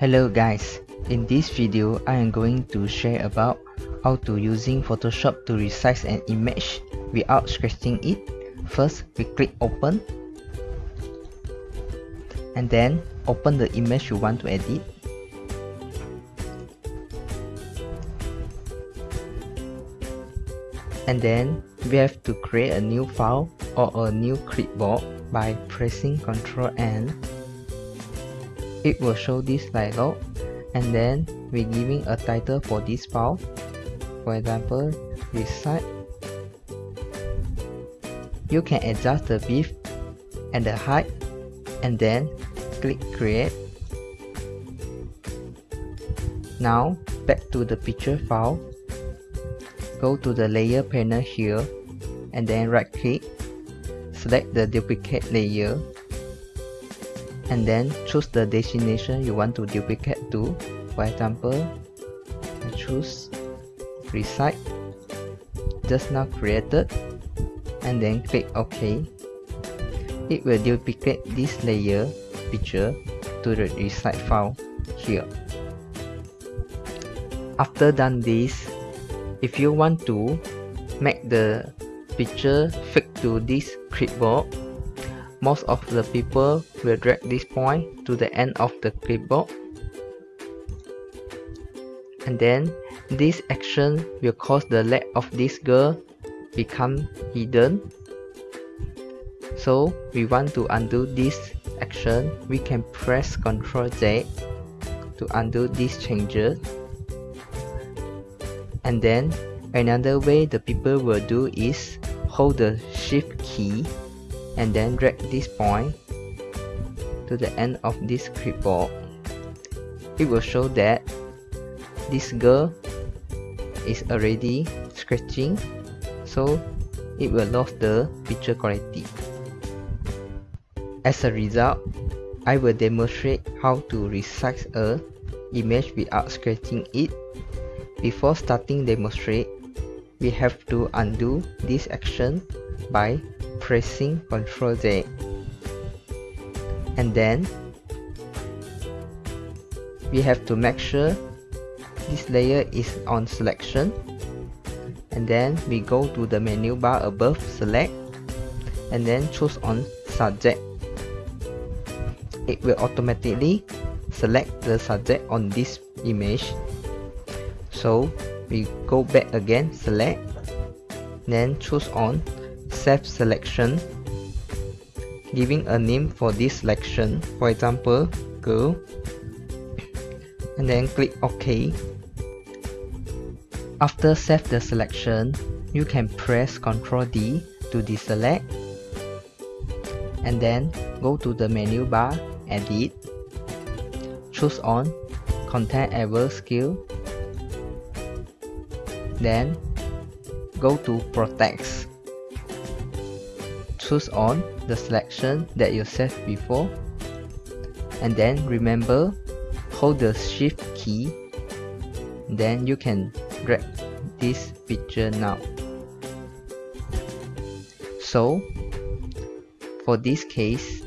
Hello guys, in this video I am going to share about how to using Photoshop to resize an image without scratching it. First we click open and then open the image you want to edit. And then we have to create a new file or a new clipboard by pressing Ctrl N it will show this dialog and then we're giving a title for this file. For example resize you can adjust the width and the height and then click create. Now back to the picture file. Go to the layer panel here and then right click. Select the duplicate layer and then choose the destination you want to duplicate to. For example I choose resize just now created and then click OK. It will duplicate this layer picture to the resize file here. After done this if you want to make the picture fit to this clipboard most of the people will drag this point to the end of the clipboard. And then this action will cause the leg of this girl become hidden. So we want to undo this action, we can press Ctrl Z to undo these changes. And then another way the people will do is hold the shift key and then drag this point to the end of this clipboard it will show that this girl is already scratching so it will lose the picture quality. As a result I will demonstrate how to resize a image without scratching it. Before starting demonstrate we have to undo this action by pressing Ctrl Z and then we have to make sure this layer is on selection. And then we go to the menu bar above select and then choose on subject. It will automatically select the subject on this image. So we go back again select then choose on save selection giving a name for this selection. For example girl and then click OK. After save the selection you can press Ctrl D to deselect and then go to the menu bar edit. Choose on content aware scale. Then go to protect choose on the selection that you set before. And then remember hold the shift key. Then you can drag this picture now. So for this case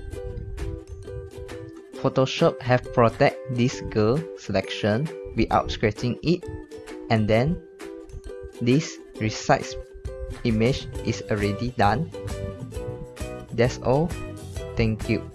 Photoshop have protect this girl selection without scratching it. And then this resize image is already done that's all. Thank you.